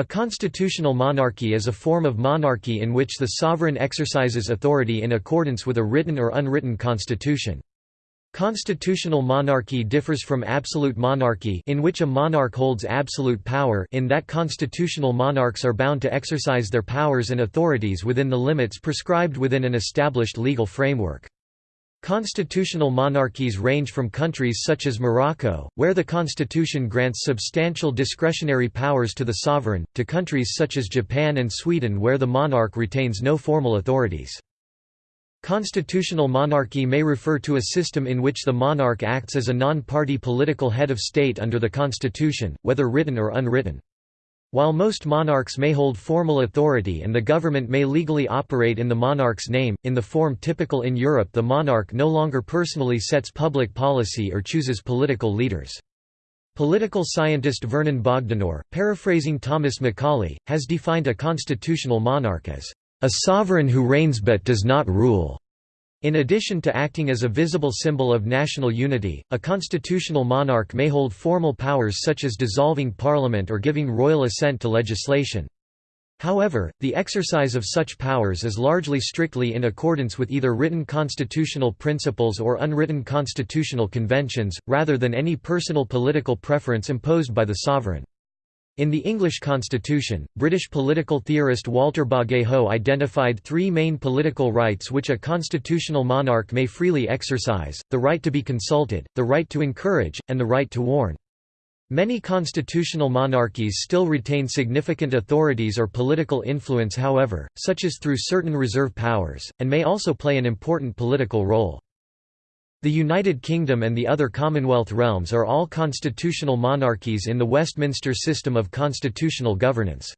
A constitutional monarchy is a form of monarchy in which the sovereign exercises authority in accordance with a written or unwritten constitution. Constitutional monarchy differs from absolute monarchy in which a monarch holds absolute power in that constitutional monarchs are bound to exercise their powers and authorities within the limits prescribed within an established legal framework. Constitutional monarchies range from countries such as Morocco, where the constitution grants substantial discretionary powers to the sovereign, to countries such as Japan and Sweden where the monarch retains no formal authorities. Constitutional monarchy may refer to a system in which the monarch acts as a non-party political head of state under the constitution, whether written or unwritten. While most monarchs may hold formal authority and the government may legally operate in the monarch's name, in the form typical in Europe the monarch no longer personally sets public policy or chooses political leaders. Political scientist Vernon Bogdanor, paraphrasing Thomas Macaulay, has defined a constitutional monarch as a sovereign who reigns but does not rule. In addition to acting as a visible symbol of national unity, a constitutional monarch may hold formal powers such as dissolving parliament or giving royal assent to legislation. However, the exercise of such powers is largely strictly in accordance with either written constitutional principles or unwritten constitutional conventions, rather than any personal political preference imposed by the sovereign. In the English constitution, British political theorist Walter Bagehot identified three main political rights which a constitutional monarch may freely exercise, the right to be consulted, the right to encourage, and the right to warn. Many constitutional monarchies still retain significant authorities or political influence however, such as through certain reserve powers, and may also play an important political role. The United Kingdom and the other Commonwealth realms are all constitutional monarchies in the Westminster system of constitutional governance.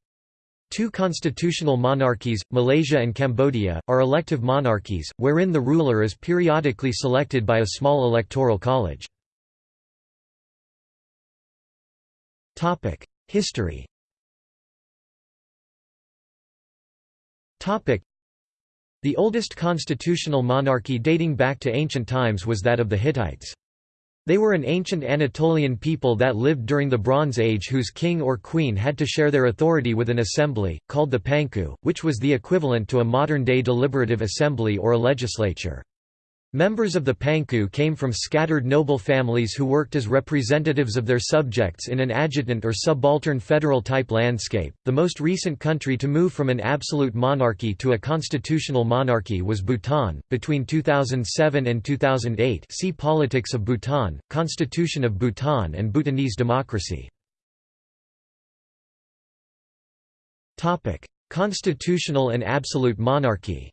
Two constitutional monarchies, Malaysia and Cambodia, are elective monarchies, wherein the ruler is periodically selected by a small electoral college. History the oldest constitutional monarchy dating back to ancient times was that of the Hittites. They were an ancient Anatolian people that lived during the Bronze Age whose king or queen had to share their authority with an assembly, called the Panku, which was the equivalent to a modern-day deliberative assembly or a legislature. Members of the Panku came from scattered noble families who worked as representatives of their subjects in an adjutant or subaltern federal-type landscape. The most recent country to move from an absolute monarchy to a constitutional monarchy was Bhutan. Between 2007 and 2008, see Politics of Bhutan, Constitution of Bhutan, and Bhutanese democracy. Topic: Constitutional and absolute monarchy.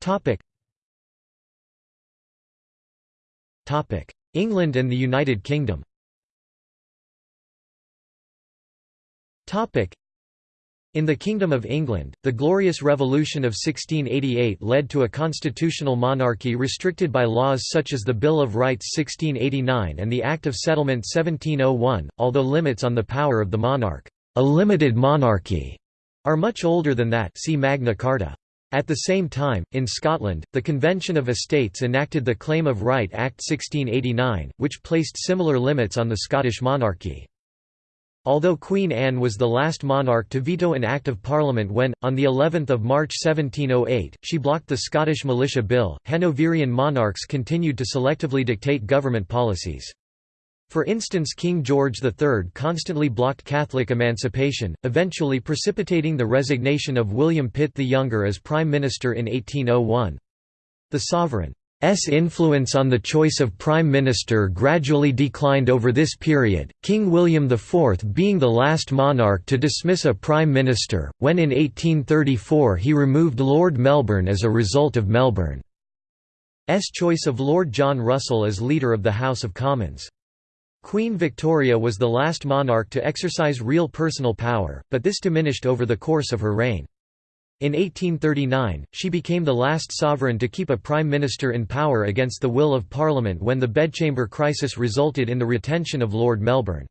Topic. Topic: England and the United Kingdom. Topic. In the Kingdom of England, the Glorious Revolution of 1688 led to a constitutional monarchy restricted by laws such as the Bill of Rights 1689 and the Act of Settlement 1701, although limits on the power of the monarch, a limited monarchy, are much older than that see Magna Carta. At the same time, in Scotland, the Convention of Estates enacted the Claim of Right Act 1689, which placed similar limits on the Scottish monarchy. Although Queen Anne was the last monarch to veto an Act of Parliament when, on the 11th of March 1708, she blocked the Scottish Militia Bill, Hanoverian monarchs continued to selectively dictate government policies. For instance King George III constantly blocked Catholic emancipation, eventually precipitating the resignation of William Pitt the Younger as Prime Minister in 1801. The sovereign's influence on the choice of Prime Minister gradually declined over this period, King William IV being the last monarch to dismiss a Prime Minister, when in 1834 he removed Lord Melbourne as a result of Melbourne's choice of Lord John Russell as leader of the House of Commons. Queen Victoria was the last monarch to exercise real personal power, but this diminished over the course of her reign. In 1839, she became the last sovereign to keep a prime minister in power against the will of Parliament when the bedchamber crisis resulted in the retention of Lord Melbourne's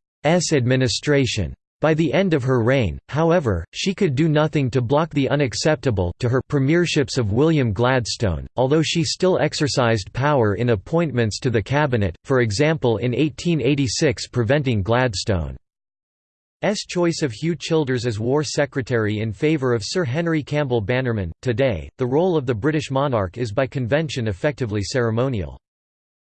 administration. By the end of her reign, however, she could do nothing to block the unacceptable to her premierships of William Gladstone, although she still exercised power in appointments to the cabinet, for example in 1886 preventing Gladstone's choice of Hugh Childers as War Secretary in favour of Sir Henry Campbell Bannerman. Today, the role of the British monarch is by convention effectively ceremonial.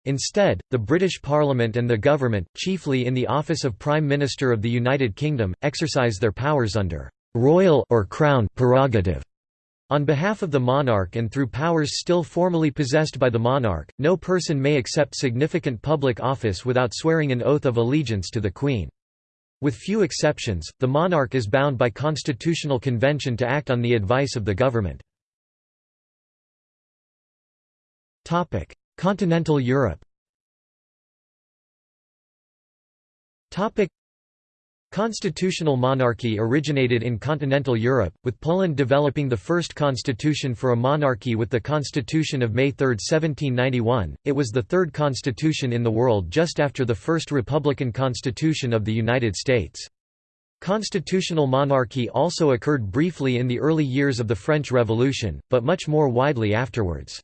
Instead, the British Parliament and the government, chiefly in the office of Prime Minister of the United Kingdom, exercise their powers under «royal» or «crown» prerogative. On behalf of the monarch and through powers still formally possessed by the monarch, no person may accept significant public office without swearing an oath of allegiance to the Queen. With few exceptions, the monarch is bound by constitutional convention to act on the advice of the government. Continental Europe Constitutional monarchy originated in continental Europe, with Poland developing the first constitution for a monarchy with the Constitution of May 3, 1791. It was the third constitution in the world just after the first republican constitution of the United States. Constitutional monarchy also occurred briefly in the early years of the French Revolution, but much more widely afterwards.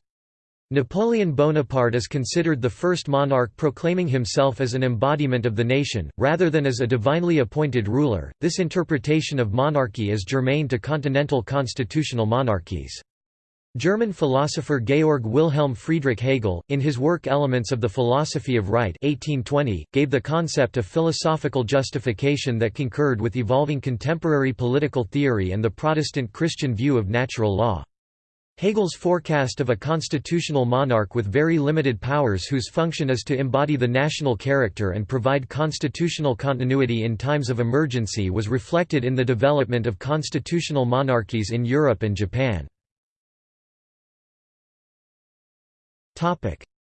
Napoleon Bonaparte is considered the first monarch proclaiming himself as an embodiment of the nation, rather than as a divinely appointed ruler. This interpretation of monarchy is germane to continental constitutional monarchies. German philosopher Georg Wilhelm Friedrich Hegel, in his work Elements of the Philosophy of Right 1820, gave the concept a philosophical justification that concurred with evolving contemporary political theory and the Protestant Christian view of natural law. Hegel's forecast of a constitutional monarch with very limited powers whose function is to embody the national character and provide constitutional continuity in times of emergency was reflected in the development of constitutional monarchies in Europe and Japan.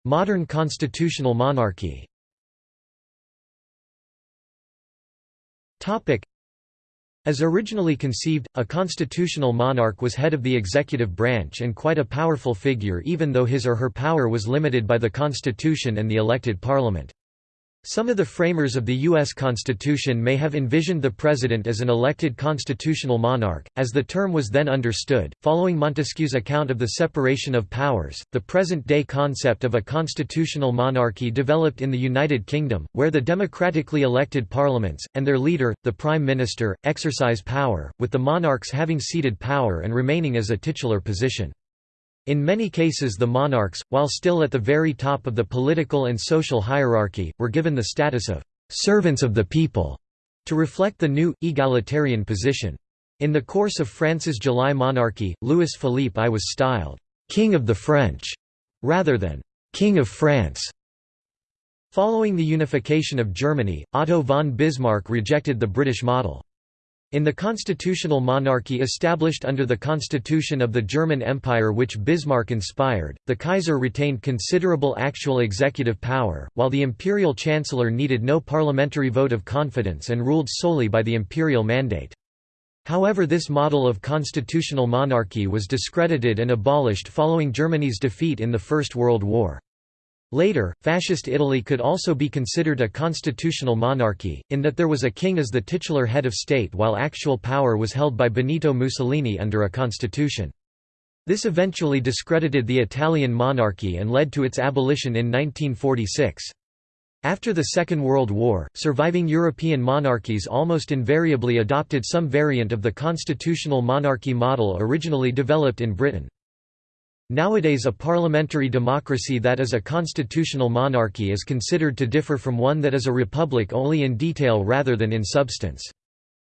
Modern constitutional monarchy as originally conceived, a constitutional monarch was head of the executive branch and quite a powerful figure even though his or her power was limited by the constitution and the elected parliament. Some of the framers of the U.S. Constitution may have envisioned the president as an elected constitutional monarch, as the term was then understood. Following Montesquieu's account of the separation of powers, the present day concept of a constitutional monarchy developed in the United Kingdom, where the democratically elected parliaments, and their leader, the Prime Minister, exercise power, with the monarchs having ceded power and remaining as a titular position. In many cases the monarchs, while still at the very top of the political and social hierarchy, were given the status of «servants of the people» to reflect the new, egalitarian position. In the course of France's July monarchy, Louis Philippe I was styled «King of the French» rather than «King of France». Following the unification of Germany, Otto von Bismarck rejected the British model. In the constitutional monarchy established under the constitution of the German Empire which Bismarck inspired, the Kaiser retained considerable actual executive power, while the imperial chancellor needed no parliamentary vote of confidence and ruled solely by the imperial mandate. However this model of constitutional monarchy was discredited and abolished following Germany's defeat in the First World War. Later, Fascist Italy could also be considered a constitutional monarchy, in that there was a king as the titular head of state while actual power was held by Benito Mussolini under a constitution. This eventually discredited the Italian monarchy and led to its abolition in 1946. After the Second World War, surviving European monarchies almost invariably adopted some variant of the constitutional monarchy model originally developed in Britain. Nowadays a parliamentary democracy that is a constitutional monarchy is considered to differ from one that is a republic only in detail rather than in substance.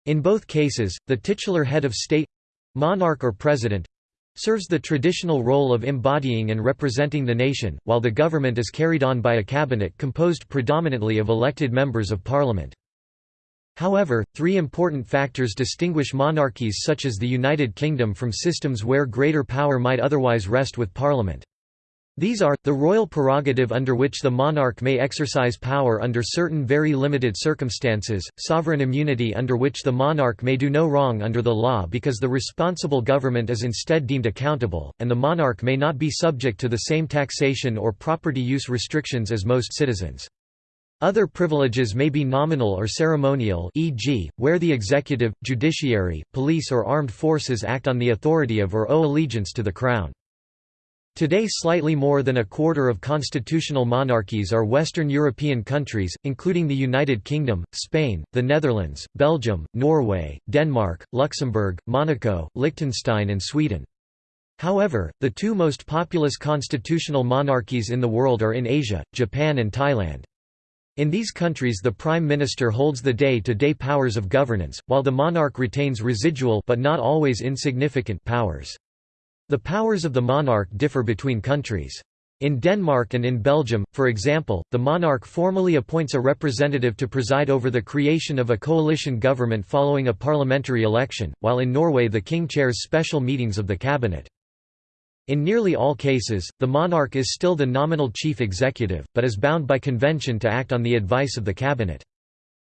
In both cases, the titular head of state—monarch or president—serves the traditional role of embodying and representing the nation, while the government is carried on by a cabinet composed predominantly of elected members of parliament. However, three important factors distinguish monarchies such as the United Kingdom from systems where greater power might otherwise rest with Parliament. These are, the royal prerogative under which the monarch may exercise power under certain very limited circumstances, sovereign immunity under which the monarch may do no wrong under the law because the responsible government is instead deemed accountable, and the monarch may not be subject to the same taxation or property use restrictions as most citizens. Other privileges may be nominal or ceremonial e.g., where the executive, judiciary, police or armed forces act on the authority of or owe allegiance to the Crown. Today slightly more than a quarter of constitutional monarchies are Western European countries, including the United Kingdom, Spain, the Netherlands, Belgium, Norway, Denmark, Luxembourg, Monaco, Liechtenstein and Sweden. However, the two most populous constitutional monarchies in the world are in Asia, Japan and Thailand. In these countries the Prime Minister holds the day-to-day -day powers of governance, while the monarch retains residual but not always insignificant powers. The powers of the monarch differ between countries. In Denmark and in Belgium, for example, the monarch formally appoints a representative to preside over the creation of a coalition government following a parliamentary election, while in Norway the king chairs special meetings of the cabinet. In nearly all cases, the monarch is still the nominal chief executive, but is bound by convention to act on the advice of the cabinet.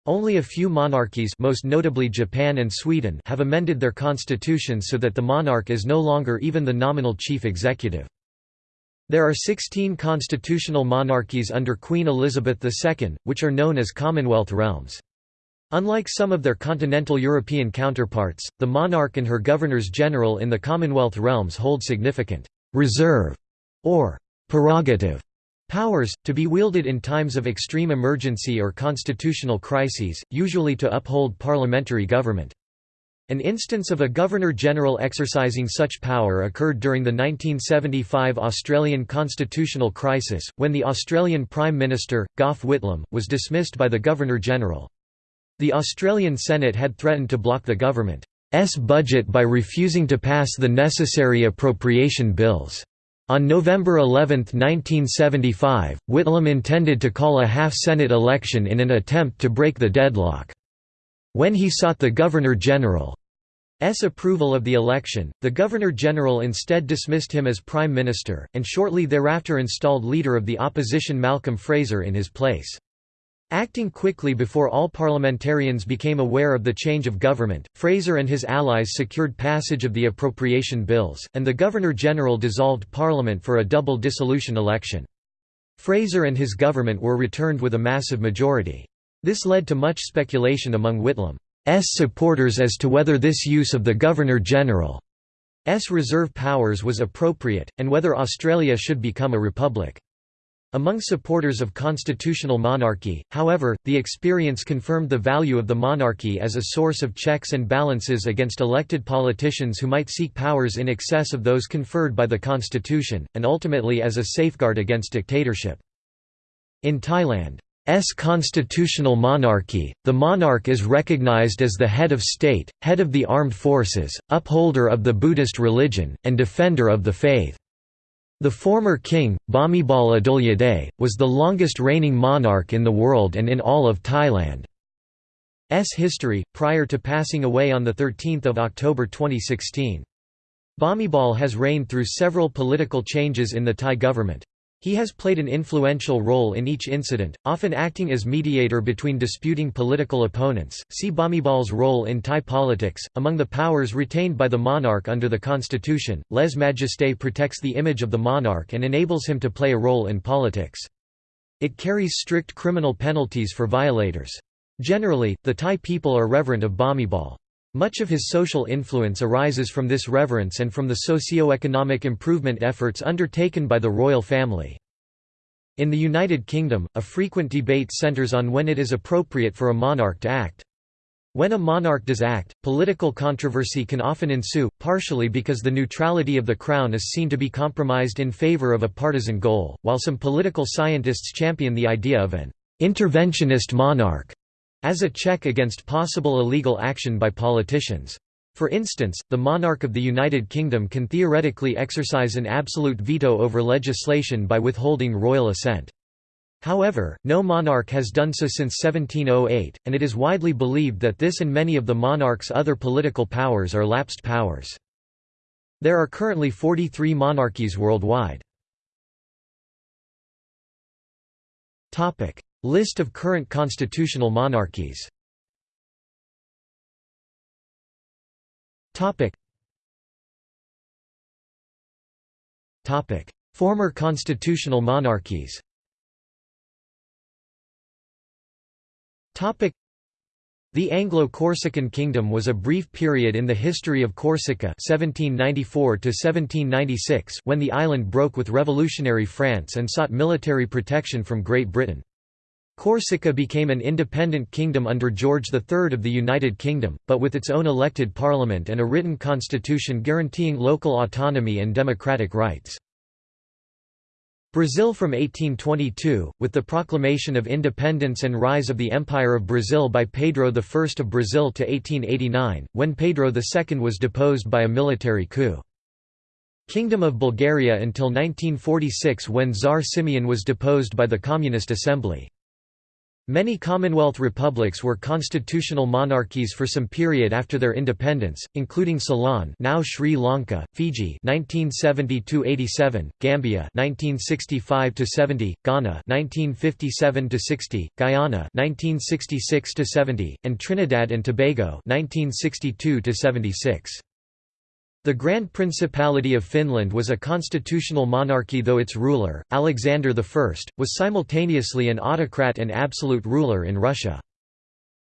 Only a few monarchies most notably Japan and Sweden have amended their constitutions so that the monarch is no longer even the nominal chief executive. There are 16 constitutional monarchies under Queen Elizabeth II, which are known as Commonwealth realms. Unlike some of their continental European counterparts, the monarch and her governors-general in the Commonwealth realms hold significant «reserve» or «prerogative» powers, to be wielded in times of extreme emergency or constitutional crises, usually to uphold parliamentary government. An instance of a Governor-General exercising such power occurred during the 1975 Australian constitutional crisis, when the Australian Prime Minister, Gough Whitlam, was dismissed by the Governor-General. The Australian Senate had threatened to block the government's budget by refusing to pass the necessary appropriation bills. On November 11, 1975, Whitlam intended to call a half-Senate election in an attempt to break the deadlock. When he sought the Governor-General's approval of the election, the Governor-General instead dismissed him as Prime Minister, and shortly thereafter installed Leader of the Opposition Malcolm Fraser in his place. Acting quickly before all parliamentarians became aware of the change of government, Fraser and his allies secured passage of the appropriation bills, and the Governor-General dissolved Parliament for a double dissolution election. Fraser and his government were returned with a massive majority. This led to much speculation among Whitlam's supporters as to whether this use of the Governor-General's reserve powers was appropriate, and whether Australia should become a republic. Among supporters of constitutional monarchy, however, the experience confirmed the value of the monarchy as a source of checks and balances against elected politicians who might seek powers in excess of those conferred by the constitution, and ultimately as a safeguard against dictatorship. In Thailand's constitutional monarchy, the monarch is recognized as the head of state, head of the armed forces, upholder of the Buddhist religion, and defender of the faith. The former king, Bhumibol Adulyadej, was the longest reigning monarch in the world and in all of Thailand's history, prior to passing away on 13 October 2016. Bhumibol has reigned through several political changes in the Thai government. He has played an influential role in each incident, often acting as mediator between disputing political opponents. See Bhumibol's role in Thai politics. Among the powers retained by the monarch under the constitution, Lèse majesté protects the image of the monarch and enables him to play a role in politics. It carries strict criminal penalties for violators. Generally, the Thai people are reverent of Bhumibol. Much of his social influence arises from this reverence and from the socio-economic improvement efforts undertaken by the royal family. In the United Kingdom, a frequent debate centres on when it is appropriate for a monarch to act. When a monarch does act, political controversy can often ensue, partially because the neutrality of the crown is seen to be compromised in favour of a partisan goal, while some political scientists champion the idea of an interventionist monarch as a check against possible illegal action by politicians. For instance, the monarch of the United Kingdom can theoretically exercise an absolute veto over legislation by withholding royal assent. However, no monarch has done so since 1708, and it is widely believed that this and many of the monarch's other political powers are lapsed powers. There are currently 43 monarchies worldwide. List of current constitutional monarchies. Former constitutional monarchies. The Anglo-Corsican Kingdom was a brief period in the history of Corsica 1794 when the island broke with revolutionary France and sought military protection from Great Britain. Corsica became an independent kingdom under George III of the United Kingdom, but with its own elected parliament and a written constitution guaranteeing local autonomy and democratic rights. Brazil from 1822, with the proclamation of independence and rise of the Empire of Brazil by Pedro I of Brazil to 1889, when Pedro II was deposed by a military coup. Kingdom of Bulgaria until 1946 when Tsar Simeon was deposed by the Communist Assembly. Many Commonwealth republics were constitutional monarchies for some period after their independence, including Ceylon now Sri Lanka, Fiji 1970–87, Gambia 1965–70, Ghana 1957–60, Guyana 1966–70, and Trinidad and Tobago 1962–76. The Grand Principality of Finland was a constitutional monarchy though its ruler, Alexander I, was simultaneously an autocrat and absolute ruler in Russia.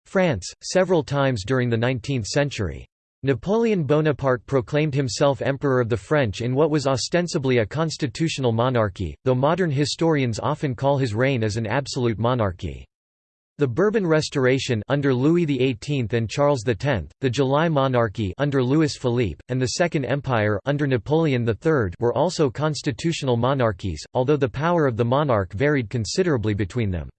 France, several times during the 19th century. Napoleon Bonaparte proclaimed himself Emperor of the French in what was ostensibly a constitutional monarchy, though modern historians often call his reign as an absolute monarchy. The Bourbon Restoration under Louis XVIII and Charles X, the July Monarchy under Louis Philippe, and the Second Empire under Napoleon III were also constitutional monarchies, although the power of the monarch varied considerably between them.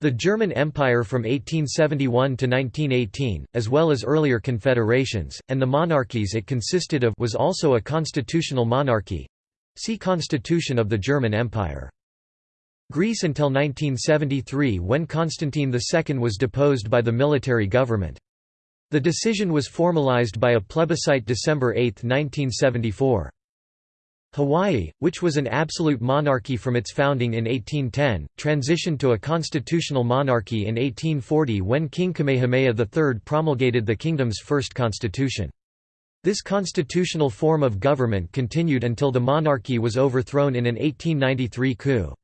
The German Empire from 1871 to 1918, as well as earlier confederations, and the monarchies it consisted of was also a constitutional monarchy. See Constitution of the German Empire. Greece until 1973 when Constantine II was deposed by the military government. The decision was formalized by a plebiscite December 8, 1974. Hawaii, which was an absolute monarchy from its founding in 1810, transitioned to a constitutional monarchy in 1840 when King Kamehameha III promulgated the kingdom's first constitution. This constitutional form of government continued until the monarchy was overthrown in an 1893 coup.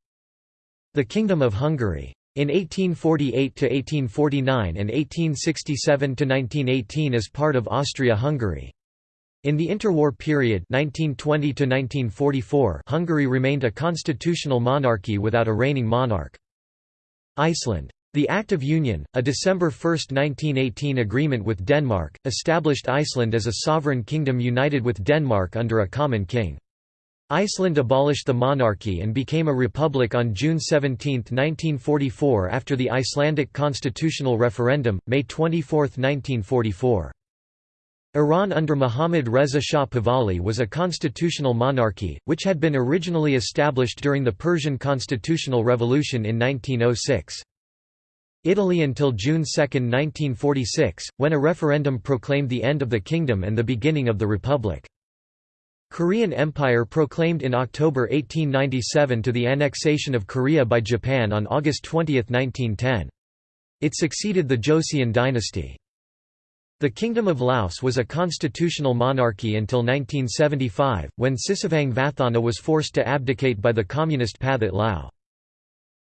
The Kingdom of Hungary. In 1848–1849 and 1867–1918 as part of Austria-Hungary. In the interwar period 1920 Hungary remained a constitutional monarchy without a reigning monarch. Iceland. The Act of Union, a December 1, 1918 agreement with Denmark, established Iceland as a sovereign kingdom united with Denmark under a common king. Iceland abolished the monarchy and became a republic on June 17, 1944 after the Icelandic constitutional referendum, May 24, 1944. Iran under Mohammad Reza Shah Pahlavi was a constitutional monarchy, which had been originally established during the Persian constitutional revolution in 1906. Italy until June 2, 1946, when a referendum proclaimed the end of the kingdom and the beginning of the republic. Korean Empire proclaimed in October 1897 to the annexation of Korea by Japan on August 20, 1910. It succeeded the Joseon dynasty. The Kingdom of Laos was a constitutional monarchy until 1975, when Sisavang Vathana was forced to abdicate by the communist Pathet Lao.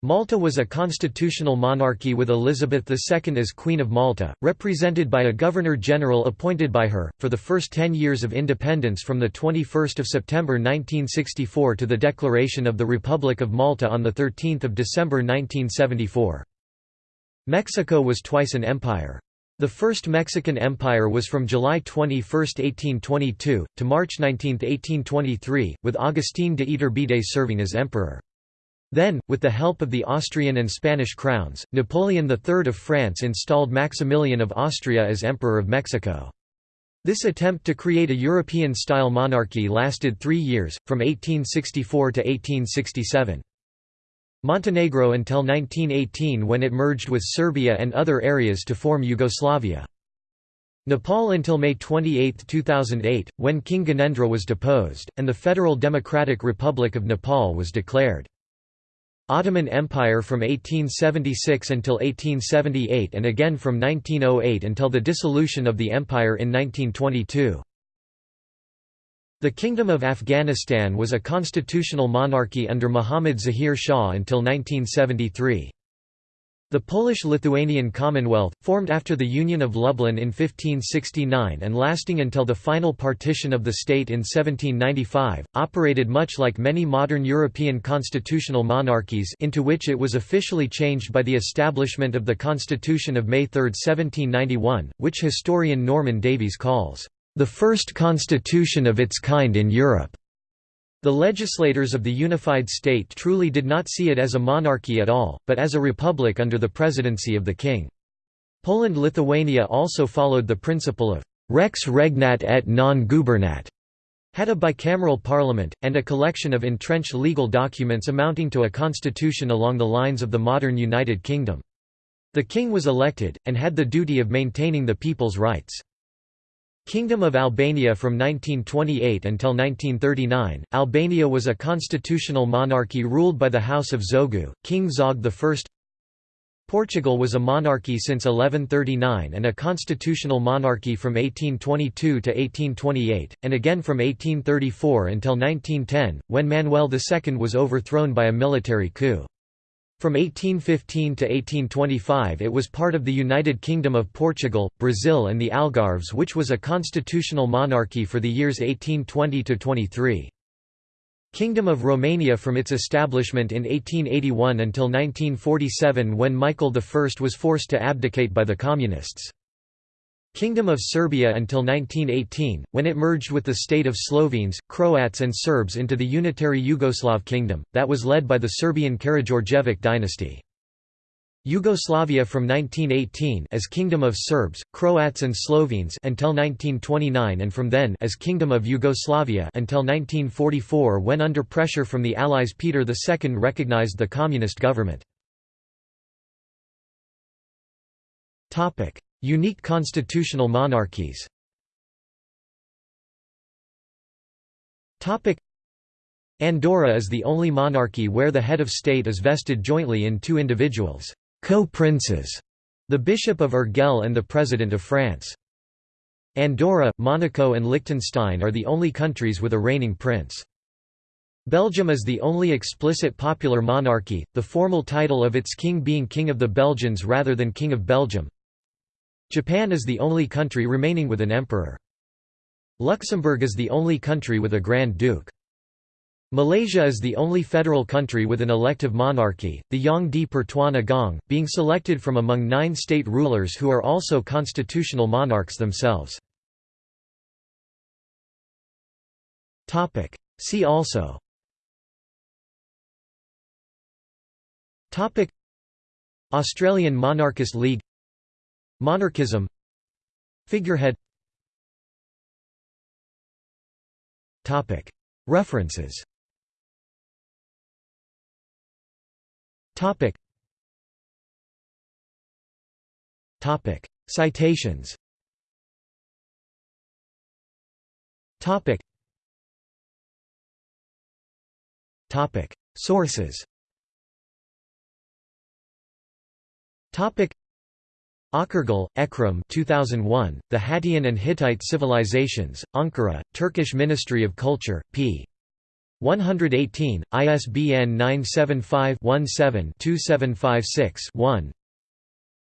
Malta was a constitutional monarchy with Elizabeth II as Queen of Malta, represented by a Governor-General appointed by her, for the first ten years of independence from 21 September 1964 to the declaration of the Republic of Malta on 13 December 1974. Mexico was twice an empire. The First Mexican Empire was from July 21, 1822, to March 19, 1823, with Agustín de Iturbide serving as emperor. Then, with the help of the Austrian and Spanish crowns, Napoleon III of France installed Maximilian of Austria as Emperor of Mexico. This attempt to create a European-style monarchy lasted three years, from 1864 to 1867. Montenegro until 1918 when it merged with Serbia and other areas to form Yugoslavia. Nepal until May 28, 2008, when King Gyanendra was deposed, and the Federal Democratic Republic of Nepal was declared. Ottoman Empire from 1876 until 1878 and again from 1908 until the dissolution of the empire in 1922. The Kingdom of Afghanistan was a constitutional monarchy under Muhammad Zahir Shah until 1973. The Polish-Lithuanian Commonwealth, formed after the Union of Lublin in 1569 and lasting until the final partition of the state in 1795, operated much like many modern European constitutional monarchies into which it was officially changed by the establishment of the Constitution of May 3, 1791, which historian Norman Davies calls, "...the first constitution of its kind in Europe." The legislators of the unified state truly did not see it as a monarchy at all, but as a republic under the presidency of the king. Poland-Lithuania also followed the principle of «rex regnat et non gubernat», had a bicameral parliament, and a collection of entrenched legal documents amounting to a constitution along the lines of the modern United Kingdom. The king was elected, and had the duty of maintaining the people's rights. Kingdom of Albania From 1928 until 1939, Albania was a constitutional monarchy ruled by the House of Zogu, King Zog I. Portugal was a monarchy since 1139 and a constitutional monarchy from 1822 to 1828, and again from 1834 until 1910, when Manuel II was overthrown by a military coup. From 1815 to 1825 it was part of the United Kingdom of Portugal, Brazil and the Algarves which was a constitutional monarchy for the years 1820–23. Kingdom of Romania from its establishment in 1881 until 1947 when Michael I was forced to abdicate by the Communists. Kingdom of Serbia until 1918, when it merged with the state of Slovenes, Croats and Serbs into the unitary Yugoslav kingdom, that was led by the Serbian Karađorđević dynasty. Yugoslavia from 1918 as Kingdom of Serbs, Croats and Slovenes until 1929 and from then as Kingdom of Yugoslavia until 1944 when under pressure from the Allies Peter II recognized the communist government. Unique constitutional monarchies Andorra is the only monarchy where the head of state is vested jointly in two individuals, co-princes, the Bishop of Urgell and the President of France. Andorra, Monaco and Liechtenstein are the only countries with a reigning prince. Belgium is the only explicit popular monarchy, the formal title of its king being King of the Belgians rather than King of Belgium. Japan is the only country remaining with an emperor. Luxembourg is the only country with a Grand Duke. Malaysia is the only federal country with an elective monarchy, the Yang di Pertuan Agong, being selected from among nine state rulers who are also constitutional monarchs themselves. See also Australian Monarchist League Monarchism. Figurehead. Topic. References. Citations. Sources Akurgal, Ekrem 2001, The Hattian and Hittite Civilizations, Ankara, Turkish Ministry of Culture, p. 118, ISBN 975-17-2756-1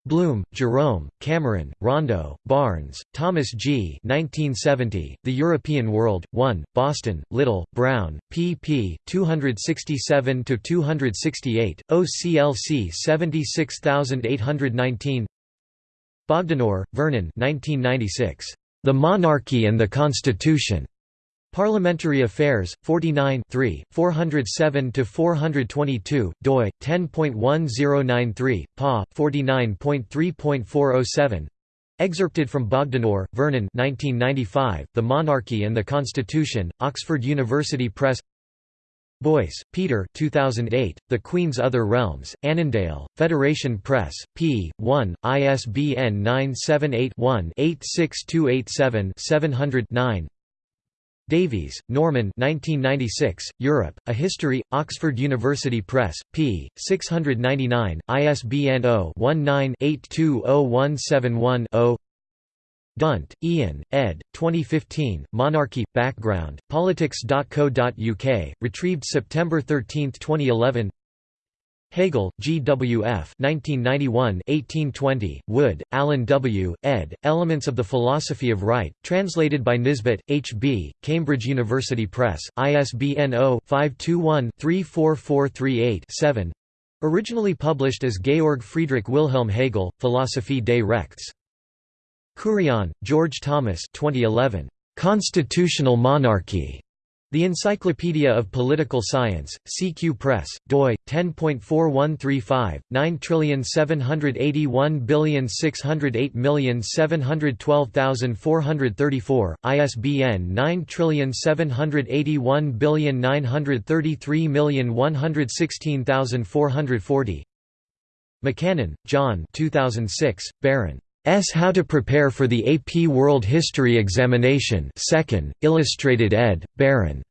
Blum, Jerome, Cameron, Rondo, Barnes, Thomas G. 1970, the European World, 1, Boston, Little, Brown, pp. 267–268, OCLC 76819 Bogdanor, Vernon 1996. The Monarchy and the Constitution. Parliamentary Affairs, 49 407–422, doi, 10.1093, pa, 49.3.407 Excerpted from Bogdanor, Vernon 1995, The Monarchy and the Constitution, Oxford University Press Boyce, Peter 2008, The Queen's Other Realms, Annandale, Federation Press, p. 1, ISBN 978-1-86287-700-9 Davies, Norman 1996, Europe, A History, Oxford University Press, p. 699, ISBN 0-19-820171-0 Dunt, Ian, ed. 2015, Monarchy – Background, Politics.co.uk, retrieved September 13, 2011 Hegel, G. W. F. 1991 1820, Wood, Alan W., ed., Elements of the Philosophy of Right, translated by Nisbet, H. B., Cambridge University Press, ISBN 0-521-34438-7 Originally published as Georg Friedrich Wilhelm Hegel, Philosophie des Rechts. Kurian, George Thomas 2011. Constitutional Monarchy. The Encyclopedia of Political Science, CQ Press, doi 10.4135 9781608712434, ISBN 9781933116440. McCannon, John. 2006, Baron. S. How to Prepare for the AP World History Examination 2nd, Illustrated ed., Baron.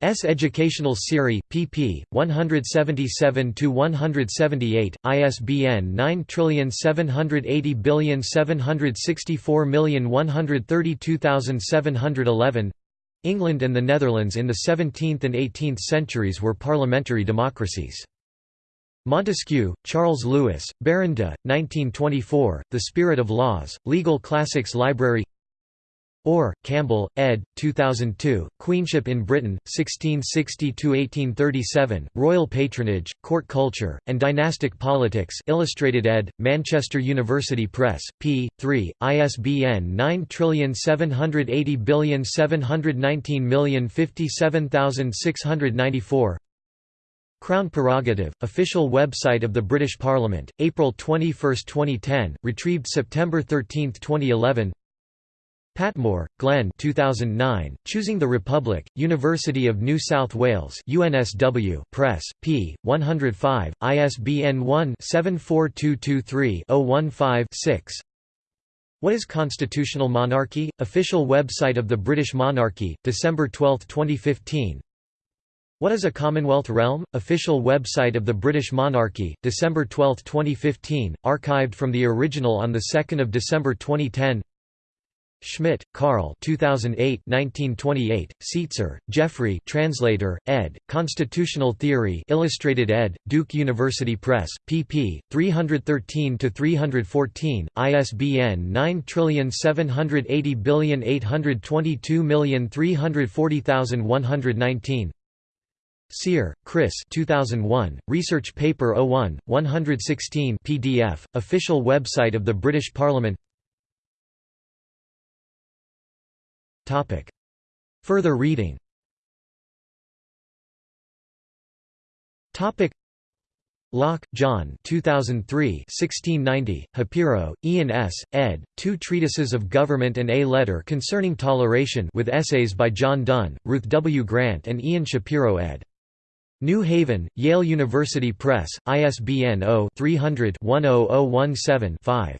S. Educational Series, pp. 177–178, ISBN 9780764132711 England and the Netherlands in the 17th and 18th centuries were parliamentary democracies. Montesquieu, Charles Lewis, Baron de, 1924, The Spirit of Laws, Legal Classics Library Orr, Campbell, ed. 2002, Queenship in Britain, 1660–1837, Royal Patronage, Court Culture, and Dynastic Politics Illustrated ed., Manchester University Press, p. 3, ISBN 9780719057694 Crown Prerogative, official website of the British Parliament, April 21, 2010, retrieved September 13, 2011 Patmore, Glenn 2009, Choosing the Republic, University of New South Wales UNSW Press, p. 105, ISBN 1-74223-015-6 What is Constitutional Monarchy? Official website of the British Monarchy, December 12, 2015 what is a Commonwealth realm? Official website of the British Monarchy, December 12, 2015, archived from the original on 2 December 2010 Schmitt, Carl 2008 1928, Seitzer, Jeffrey translator, ed., Constitutional Theory Illustrated ed., Duke University Press, pp. 313–314, ISBN 9780822340119 Sear, Chris 2001, Research Paper 01, 116 PDF, official website of the British Parliament Further reading Locke, John 2003 1690, Shapiro, Ian S., ed., Two Treatises of Government and A Letter Concerning Toleration with essays by John Dunn, Ruth W. Grant and Ian Shapiro ed. New Haven, Yale University Press, ISBN 0-300-10017-5.